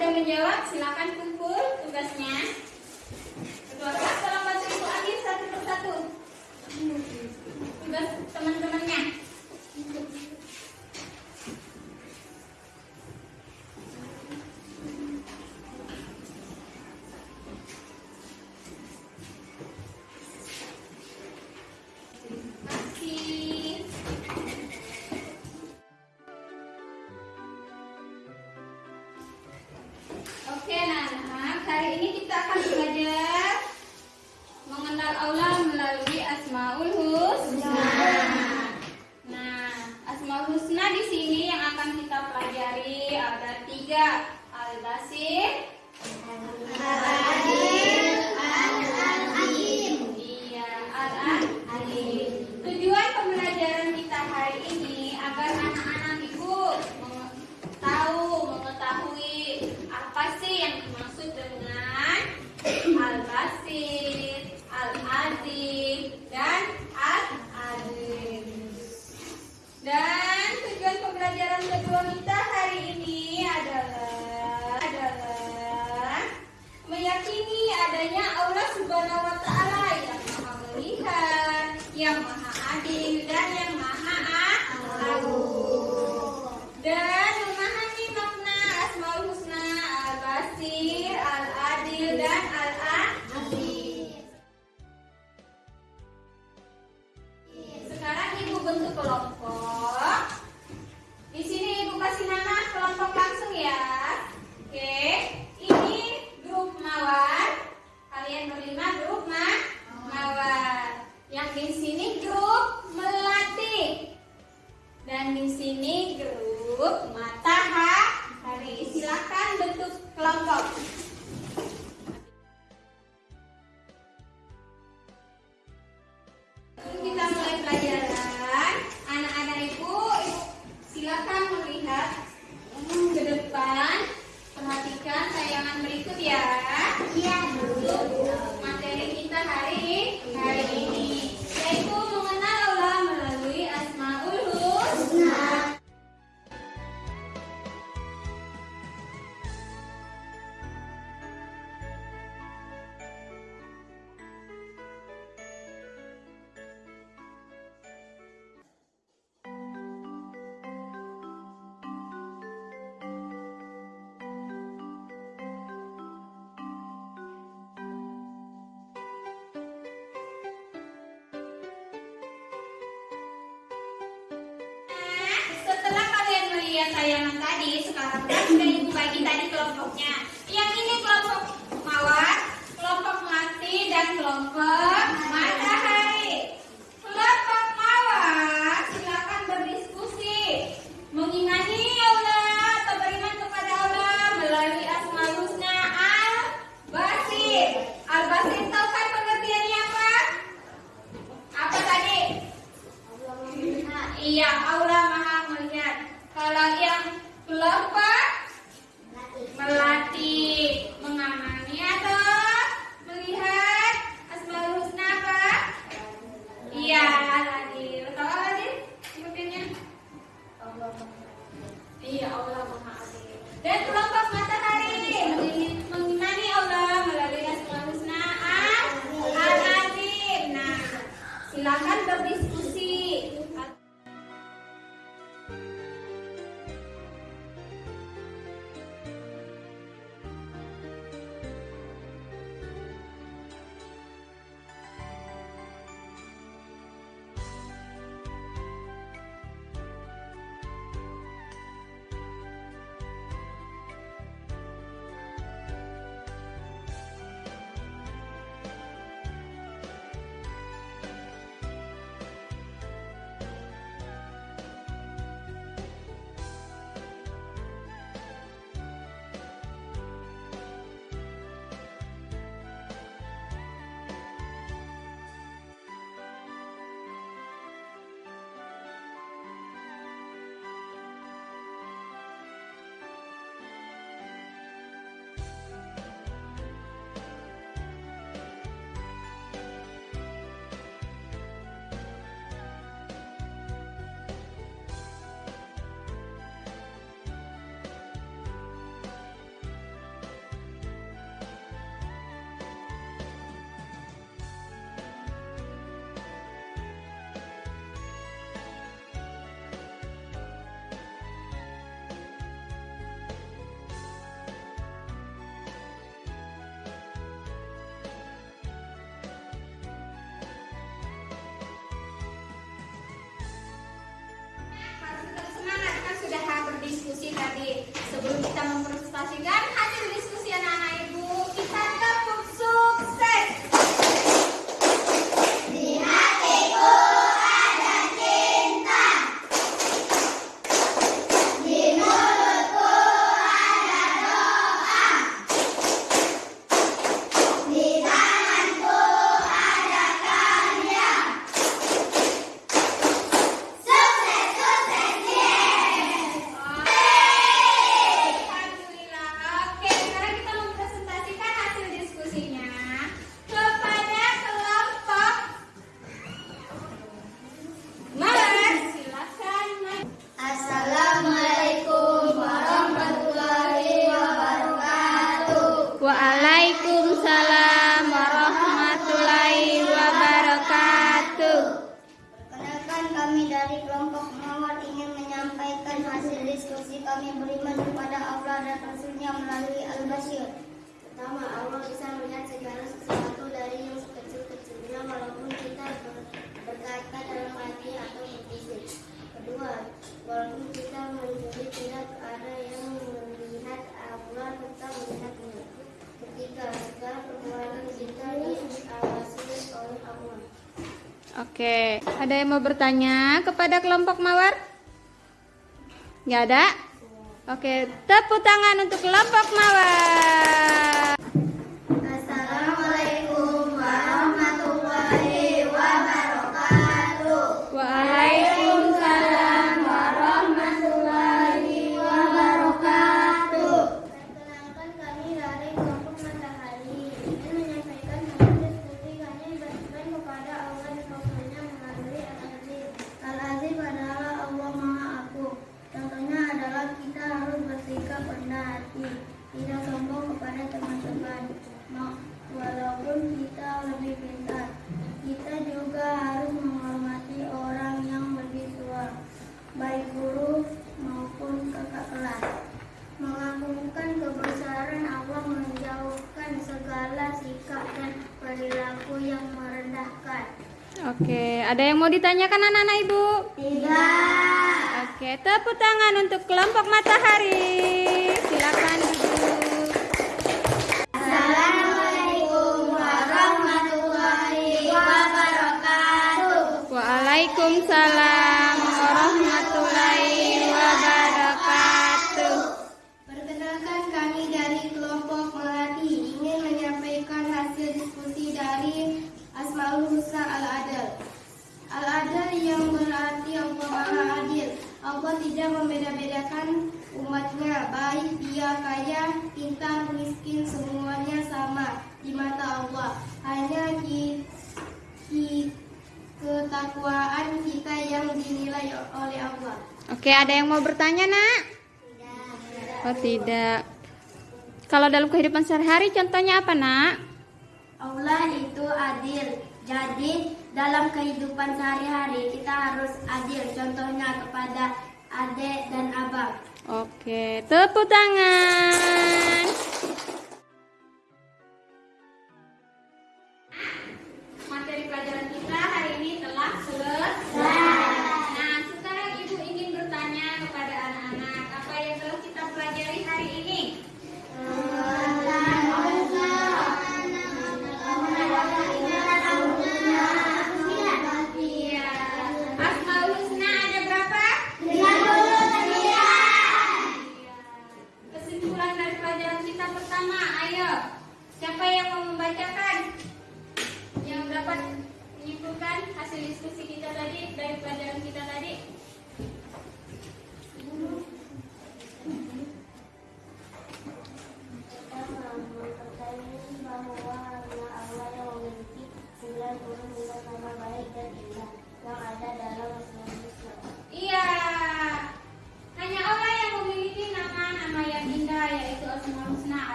sudah menjawab, silakan kumpul tugasnya. Ketua selamat tolong bantu Ibu ambil satu persatu tugas teman-temannya. mengenal Allah melalui Asmaul Husna. Nah, Asmaul Husna di sini yang akan kita pelajari ada tiga al-basir, al-basir. Dan di sini grup matahari. Silakan bentuk kelompok. sayang-sayangan tadi sekarang kan sudah ibu bagi tadi kelompoknya. diskusi tadi sebelum kita mempresentasikan Oke, ada yang mau bertanya kepada kelompok mawar? Gak ada? Oke, tepuk tangan untuk kelompok mawar. Ada yang mau ditanyakan anak-anak ibu? Tidak. Oke, tepuk tangan untuk kelompok matahari. Silakan duduk. Assalamualaikum warahmatullahi wabarakatuh. Waalaikumsalam. tidak membeda-bedakan umatnya, baik dia kaya, pintar, miskin, semuanya sama di mata Allah. Hanya di, di ketakwaan kita yang dinilai oleh Allah. Oke, ada yang mau bertanya, Nak? Tidak. Oh, tidak. Kalau dalam kehidupan sehari-hari contohnya apa, Nak? Allah itu adil. Jadi, dalam kehidupan sehari-hari kita harus adil contohnya kepada adik dan abang. Oke, tepuk tangan.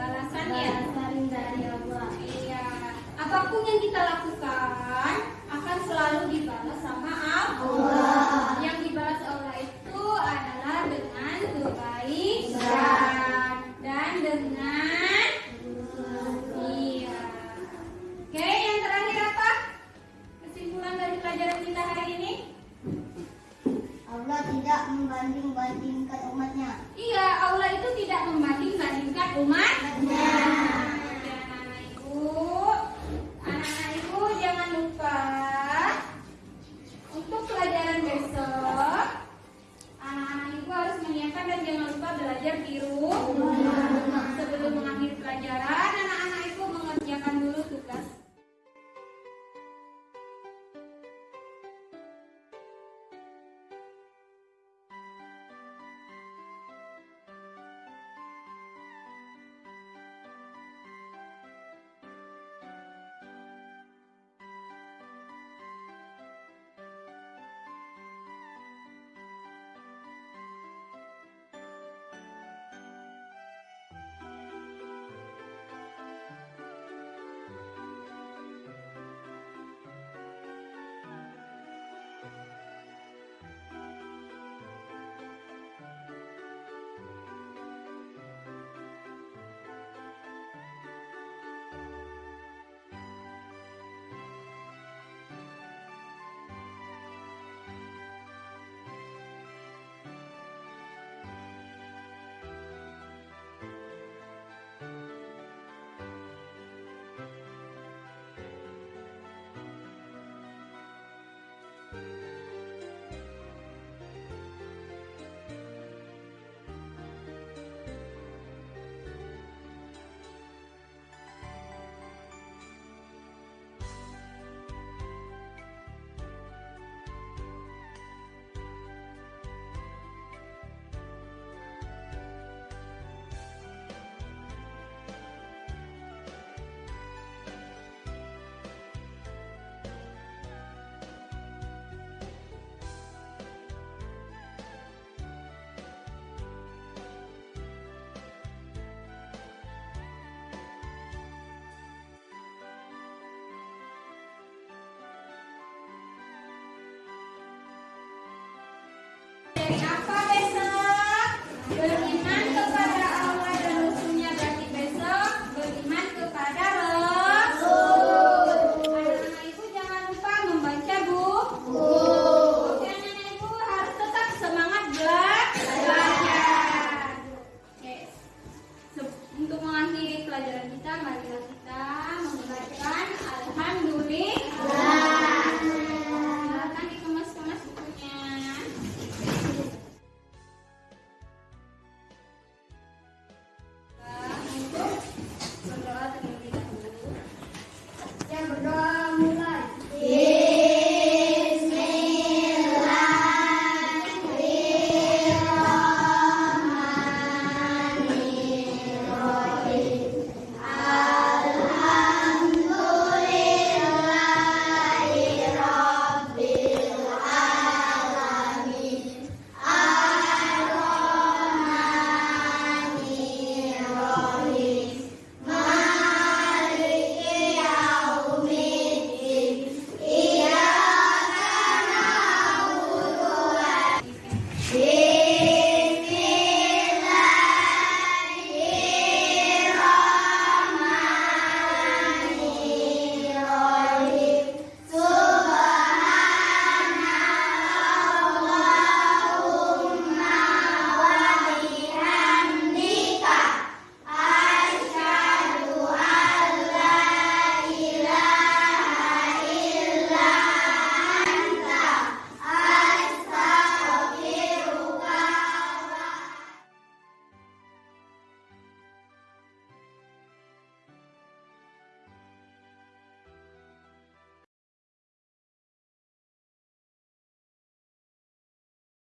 balasannya? Balasan dari Allah. Iya. Apa pun yang kita lakukan akan selalu dibalas sama Allah. belajar biru.